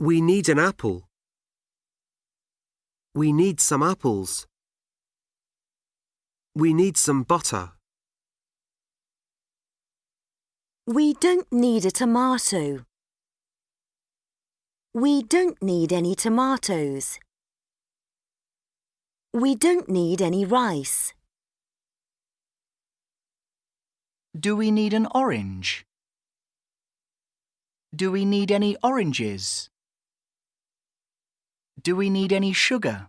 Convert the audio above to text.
We need an apple. We need some apples. We need some butter. We don't need a tomato. We don't need any tomatoes. We don't need any rice. Do we need an orange? Do we need any oranges? Do we need any sugar?